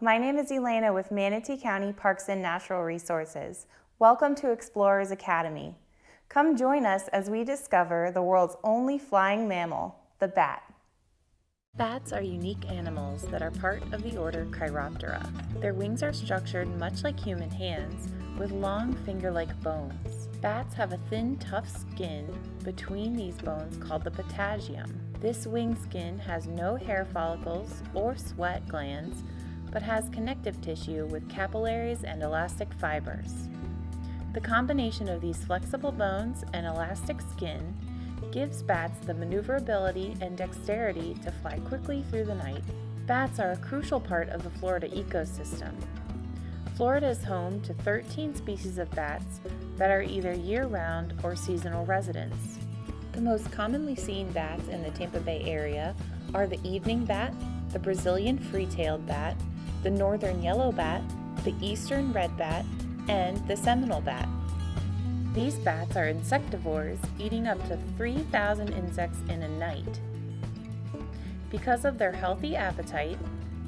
my name is Elena with Manatee County Parks and Natural Resources. Welcome to Explorers Academy. Come join us as we discover the world's only flying mammal, the bat. Bats are unique animals that are part of the order Chiroptera. Their wings are structured much like human hands, with long finger-like bones. Bats have a thin, tough skin between these bones called the patagium. This wing skin has no hair follicles or sweat glands, but has connective tissue with capillaries and elastic fibers. The combination of these flexible bones and elastic skin gives bats the maneuverability and dexterity to fly quickly through the night. Bats are a crucial part of the Florida ecosystem. Florida is home to 13 species of bats that are either year-round or seasonal residents. The most commonly seen bats in the Tampa Bay area are the evening bat, the Brazilian free-tailed bat, the northern yellow bat, the eastern red bat, and the Seminole bat. These bats are insectivores, eating up to 3,000 insects in a night. Because of their healthy appetite,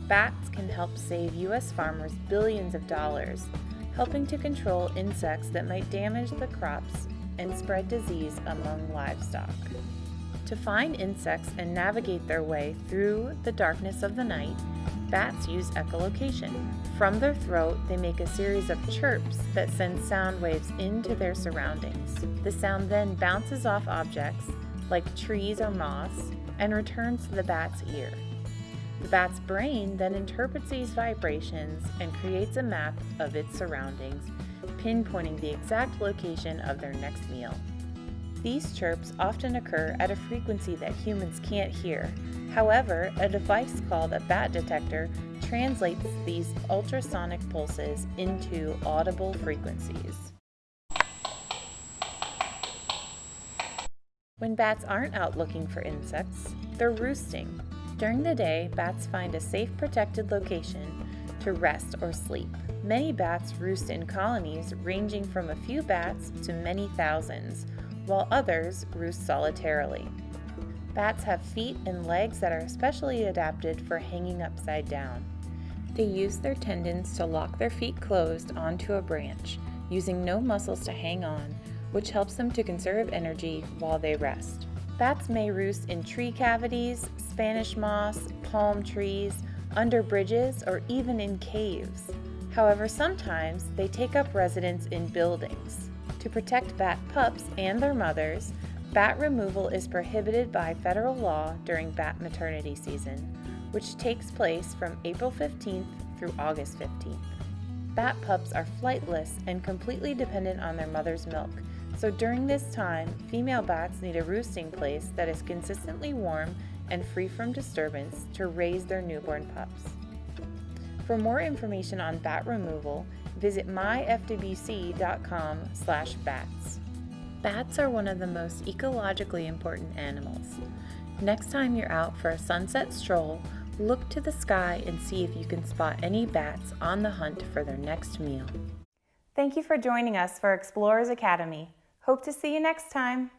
bats can help save U.S. farmers billions of dollars, helping to control insects that might damage the crops and spread disease among livestock. To find insects and navigate their way through the darkness of the night, Bats use echolocation. From their throat, they make a series of chirps that send sound waves into their surroundings. The sound then bounces off objects, like trees or moss, and returns to the bat's ear. The bat's brain then interprets these vibrations and creates a map of its surroundings, pinpointing the exact location of their next meal. These chirps often occur at a frequency that humans can't hear, However, a device called a bat detector translates these ultrasonic pulses into audible frequencies. When bats aren't out looking for insects, they're roosting. During the day, bats find a safe protected location to rest or sleep. Many bats roost in colonies ranging from a few bats to many thousands, while others roost solitarily. Bats have feet and legs that are especially adapted for hanging upside down. They use their tendons to lock their feet closed onto a branch, using no muscles to hang on, which helps them to conserve energy while they rest. Bats may roost in tree cavities, Spanish moss, palm trees, under bridges, or even in caves. However, sometimes they take up residence in buildings. To protect bat pups and their mothers, Bat removal is prohibited by federal law during bat maternity season, which takes place from April 15th through August 15th. Bat pups are flightless and completely dependent on their mother's milk, so during this time, female bats need a roosting place that is consistently warm and free from disturbance to raise their newborn pups. For more information on bat removal, visit myfwc.com/bats. Bats are one of the most ecologically important animals. Next time you're out for a sunset stroll, look to the sky and see if you can spot any bats on the hunt for their next meal. Thank you for joining us for Explorers Academy. Hope to see you next time.